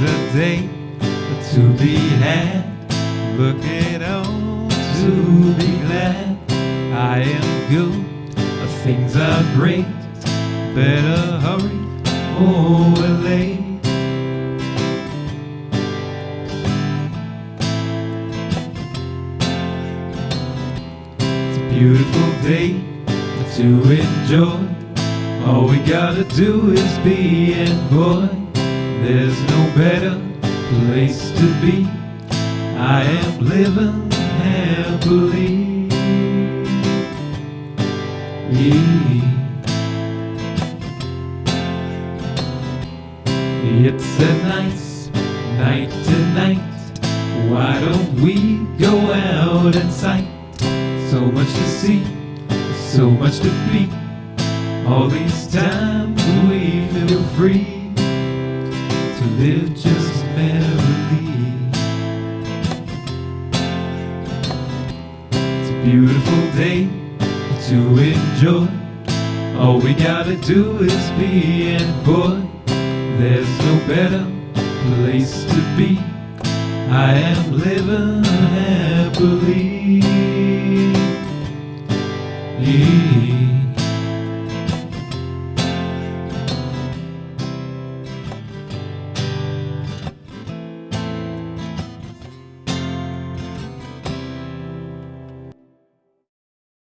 There's a day to be had. Look it on to be glad. I am good. Things are great. Better hurry or we're late. It's a beautiful day to enjoy. All we gotta do is be, and boy, there's no better place to be. I am living happily. It's a nice night tonight. Why don't we go out and sight? So much to see, so much to be. All these times we feel free live just merrily. It's a beautiful day to enjoy. All we gotta do is be, and boy, there's no better place to be. I am living happily.